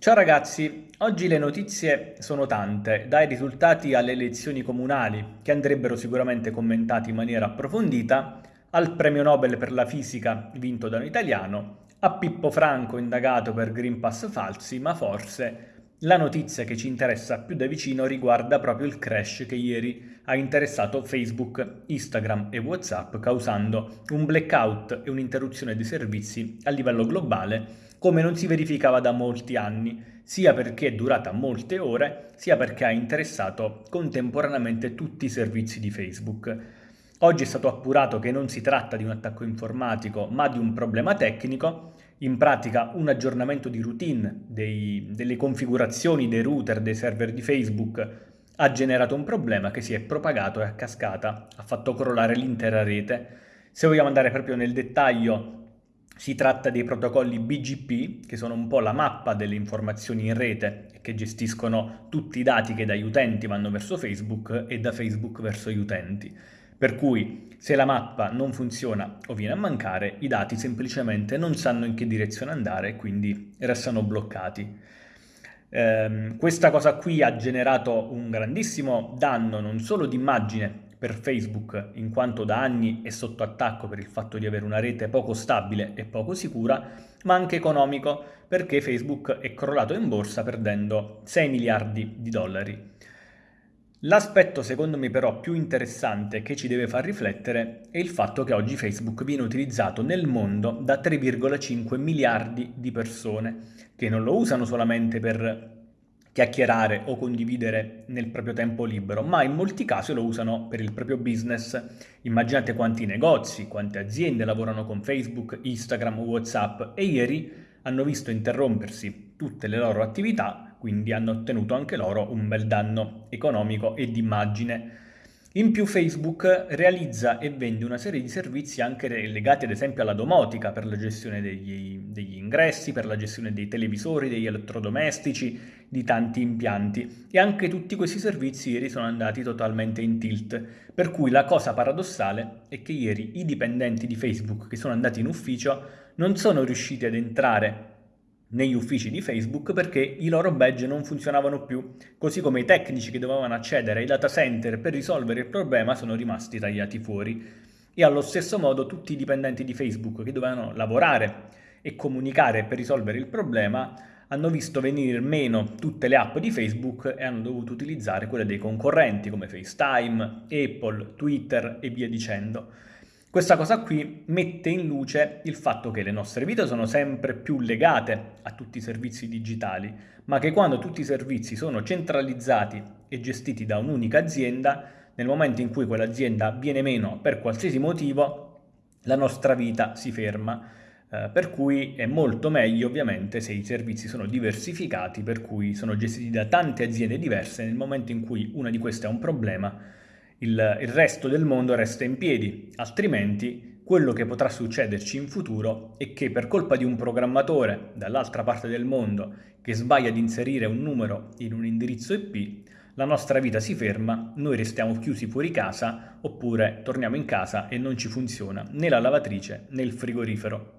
Ciao ragazzi, oggi le notizie sono tante, dai risultati alle elezioni comunali, che andrebbero sicuramente commentati in maniera approfondita, al premio Nobel per la fisica vinto da un italiano, a Pippo Franco indagato per Green Pass falsi, ma forse la notizia che ci interessa più da vicino riguarda proprio il crash che ieri ha interessato Facebook, Instagram e WhatsApp, causando un blackout e un'interruzione dei servizi a livello globale come non si verificava da molti anni, sia perché è durata molte ore, sia perché ha interessato contemporaneamente tutti i servizi di Facebook. Oggi è stato appurato che non si tratta di un attacco informatico, ma di un problema tecnico, in pratica un aggiornamento di routine dei, delle configurazioni dei router dei server di Facebook ha generato un problema che si è propagato e a cascata ha fatto crollare l'intera rete. Se vogliamo andare proprio nel dettaglio, si tratta dei protocolli BGP, che sono un po' la mappa delle informazioni in rete e che gestiscono tutti i dati che dagli utenti vanno verso Facebook e da Facebook verso gli utenti. Per cui se la mappa non funziona o viene a mancare, i dati semplicemente non sanno in che direzione andare e quindi restano bloccati. Eh, questa cosa qui ha generato un grandissimo danno non solo di immagine per Facebook in quanto da anni è sotto attacco per il fatto di avere una rete poco stabile e poco sicura, ma anche economico perché Facebook è crollato in borsa perdendo 6 miliardi di dollari. L'aspetto secondo me però più interessante che ci deve far riflettere è il fatto che oggi Facebook viene utilizzato nel mondo da 3,5 miliardi di persone che non lo usano solamente per chiacchierare o condividere nel proprio tempo libero, ma in molti casi lo usano per il proprio business. Immaginate quanti negozi, quante aziende lavorano con Facebook, Instagram, Whatsapp e ieri hanno visto interrompersi tutte le loro attività quindi hanno ottenuto anche loro un bel danno economico e di immagine. In più Facebook realizza e vende una serie di servizi anche legati ad esempio alla domotica per la gestione degli, degli, ingressi, per la gestione dei televisori, degli elettrodomestici, di tanti impianti e anche tutti questi servizi ieri sono andati totalmente in tilt, per cui la cosa paradossale è che ieri i dipendenti di Facebook che sono andati in ufficio non sono riusciti ad entrare negli uffici di Facebook perché i loro badge non funzionavano più, così come i tecnici che dovevano accedere ai data center per risolvere il problema sono rimasti tagliati fuori. E allo stesso modo tutti i dipendenti di Facebook che dovevano lavorare e comunicare per risolvere il problema hanno visto venire meno tutte le app di Facebook e hanno dovuto utilizzare quelle dei concorrenti come FaceTime, Apple, Twitter e via dicendo. Questa cosa qui mette in luce il fatto che le nostre vite sono sempre più legate a tutti i servizi digitali, ma che quando tutti i servizi sono centralizzati e gestiti da un'unica azienda, nel momento in cui quell'azienda viene meno per qualsiasi motivo, la nostra vita si ferma. Eh, per cui è molto meglio ovviamente se i servizi sono diversificati, per cui sono gestiti da tante aziende diverse, nel momento in cui una di queste ha un problema il, il resto del mondo resta in piedi, altrimenti quello che potrà succederci in futuro è che per colpa di un programmatore dall'altra parte del mondo che sbaglia ad inserire un numero in un indirizzo IP, la nostra vita si ferma, noi restiamo chiusi fuori casa oppure torniamo in casa e non ci funziona né la lavatrice né il frigorifero.